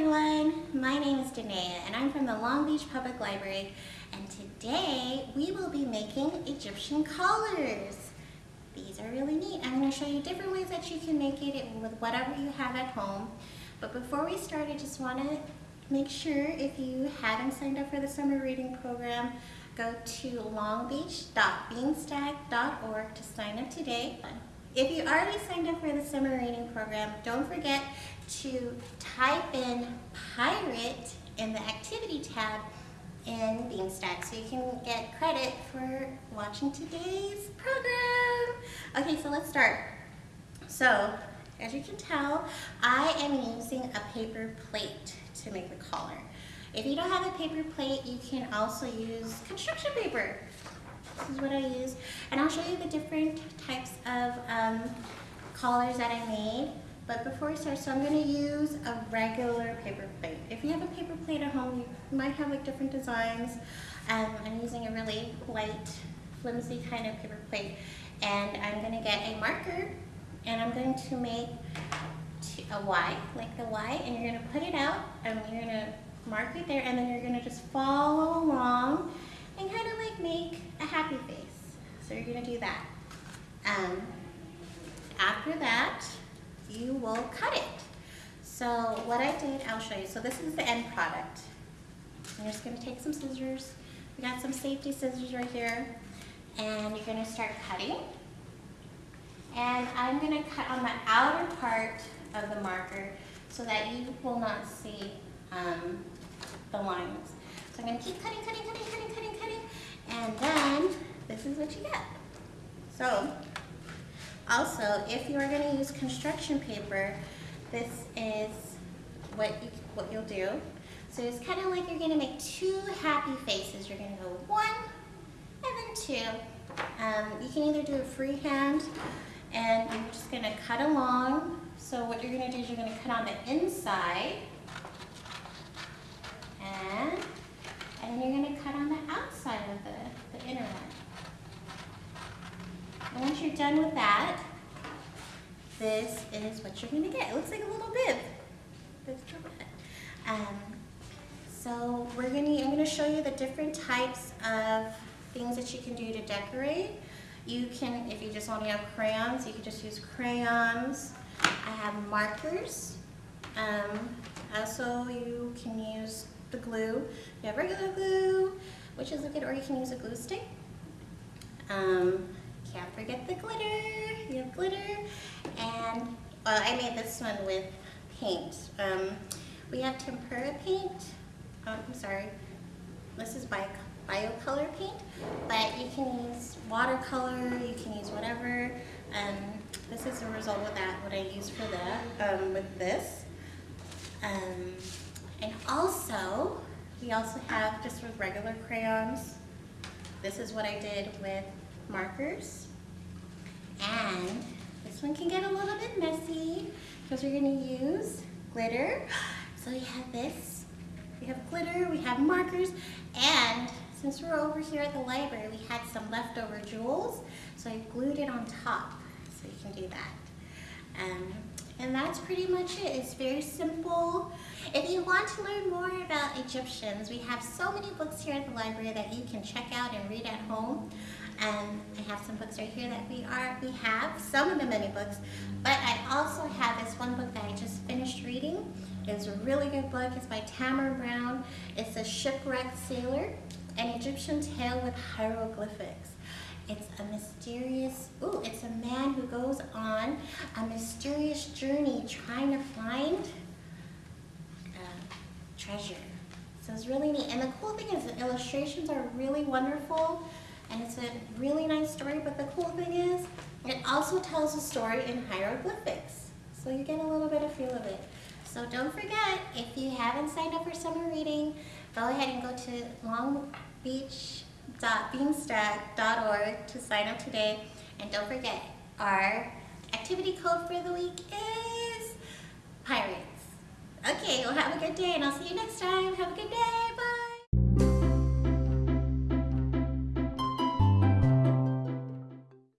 everyone, my name is Danae and I'm from the Long Beach Public Library and today we will be making Egyptian collars. These are really neat. I'm going to show you different ways that you can make it with whatever you have at home. But before we start, I just want to make sure if you haven't signed up for the summer reading program, go to longbeach.beanstack.org to sign up today. If you already signed up for the summer reading program, don't forget to type in pirate in the activity tab in Beanstack so you can get credit for watching today's program. Okay, so let's start. So, as you can tell, I am using a paper plate to make the collar. If you don't have a paper plate, you can also use construction paper. This is what I use. And I'll show you the different types of um, collars that I made. But before we start, so I'm going to use a regular paper plate. If you have a paper plate at home, you might have like different designs. Um, I'm using a really light, flimsy kind of paper plate. And I'm going to get a marker and I'm going to make a Y, like the Y, and you're going to put it out and you're going to mark it there and then you're going to just follow along and kind of like make a happy face. So you're going to do that. Um, after that, you will cut it. So what I did, I'll show you. So this is the end product. I'm just going to take some scissors. We got some safety scissors right here. And you're going to start cutting. And I'm going to cut on the outer part of the marker so that you will not see um, the lines. So I'm going to keep cutting, cutting, cutting, cutting, cutting, cutting. And then this is what you get. So also, if you are going to use construction paper, this is what, you, what you'll do. So it's kind of like you're going to make two happy faces. You're going to go one and then two. Um, you can either do it freehand and you're just going to cut along. So what you're going to do is you're going to cut on the inside and, and then you're going to cut on the outside of the, the inner one. And once you're done with that, this is what you're going to get. It looks like a little bib. Um, so we're going to, I'm going to show you the different types of things that you can do to decorate. You can, if you just want to have crayons, you can just use crayons. I have markers. Um, also, you can use the glue. You have regular glue, which is good, or you can use a glue stick. Um, can't forget the glitter. You have glitter. And well, I made this one with paint. Um, we have tempera paint. Oh, I'm sorry. This is bio, bio color paint, but you can use watercolor, you can use whatever. Um, this is a result of that, what I use for that, um, with this. Um, and also, we also have just with regular crayons. This is what I did with markers. And this one can get a little bit messy because we're going to use glitter. So we have this, we have glitter, we have markers, and since we're over here at the library, we had some leftover jewels, so I glued it on top, so you can do that. Um, and that's pretty much it. It's very simple. If you want to learn more about Egyptians, we have so many books here at the library that you can check out and read at home. And I have some books right here that we are we have, some of the many books, but I also have this one book that I just finished reading. It's a really good book. It's by Tamara Bower. It's a shipwrecked sailor, an Egyptian tale with hieroglyphics. Mysterious, ooh, it's a man who goes on a mysterious journey trying to find uh, treasure. So it's really neat. And the cool thing is the illustrations are really wonderful and it's a really nice story, but the cool thing is it also tells a story in hieroglyphics. So you get a little bit of feel of it. So don't forget, if you haven't signed up for summer reading, go ahead and go to Long Beach www.beanstack.org to sign up today. And don't forget, our activity code for the week is Pirates. Okay, well have a good day and I'll see you next time. Have a good day.